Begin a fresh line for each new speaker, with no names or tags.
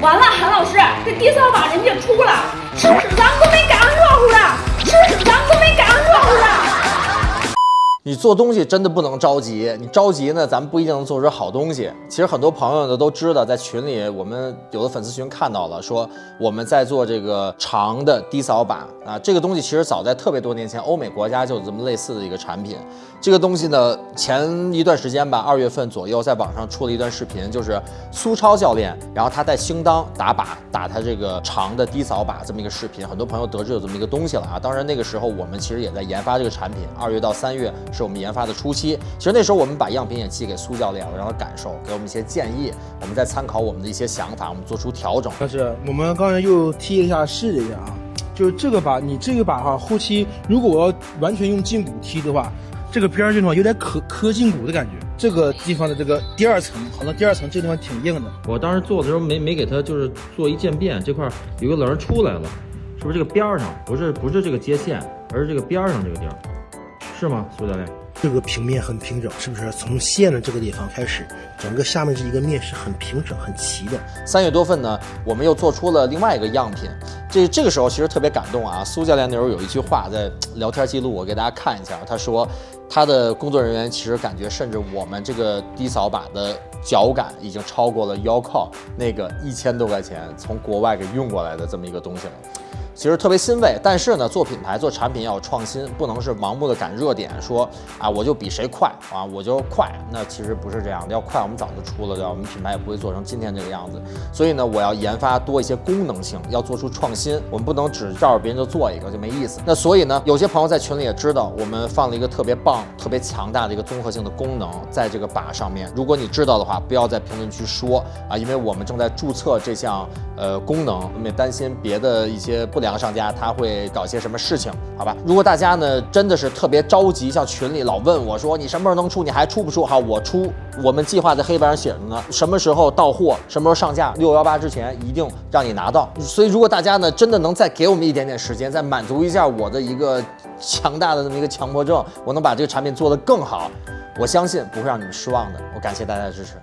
完了，韩老师，这第三把人家出了，是不是咱都没赶上
你做东西真的不能着急，你着急呢，咱们不一定能做出好东西。其实很多朋友呢都知道，在群里我们有的粉丝群看到了，说我们在做这个长的低扫把啊，这个东西其实早在特别多年前，欧美国家就有这么类似的一个产品。这个东西呢，前一段时间吧，二月份左右，在网上出了一段视频，就是苏超教练，然后他在兴当打靶，打他这个长的低扫把这么一个视频，很多朋友得知有这么一个东西了啊。当然那个时候我们其实也在研发这个产品，二月到三月。是我们研发的初期，其实那时候我们把样品也寄给苏教练了，让他感受，给我们一些建议，我们再参考我们的一些想法，我们做出调整。
但是我们刚才又踢了一下试了一下啊，就是这个把，你这个把哈，后期如果我要完全用胫骨踢的话，这个边儿这地方有点磕磕胫骨的感觉，这个地方的这个第二层，好像第二层这地方挺硬的。
我当时做的时候没没给它就是做一渐变，这块有个棱出来了，是不是这个边儿上不是不是这个接线，而是这个边儿上这个地儿？是吗，苏教练？
这个平面很平整，是不是？从线的这个地方开始，整个下面这一个面是很平整、很齐的。
三月多份呢，我们又做出了另外一个样品。这这个时候其实特别感动啊！苏教练那时候有一句话在聊天记录，我给大家看一下。他说，他的工作人员其实感觉，甚至我们这个低扫把的脚感已经超过了腰靠那个一千多块钱从国外给运过来的这么一个东西了。其实特别欣慰，但是呢，做品牌做产品要有创新，不能是盲目的赶热点，说啊我就比谁快啊我就快，那其实不是这样的，要快我们早就出了，对吧？我们品牌也不会做成今天这个样子。所以呢，我要研发多一些功能性，要做出创新，我们不能只照着别人就做一个就没意思。那所以呢，有些朋友在群里也知道，我们放了一个特别棒、特别强大的一个综合性的功能在这个把上面。如果你知道的话，不要在评论区说啊，因为我们正在注册这项呃功能，我们也担心别的一些不良。商家他会搞些什么事情？好吧，如果大家呢真的是特别着急，像群里老问我说你什么时候能出，你还出不出？好，我出，我们计划在黑板上写着呢，什么时候到货，什么时候上架，六幺八之前一定让你拿到。所以如果大家呢真的能再给我们一点点时间，再满足一下我的一个强大的这么一个强迫症，我能把这个产品做得更好，我相信不会让你们失望的。我感谢大家的支持。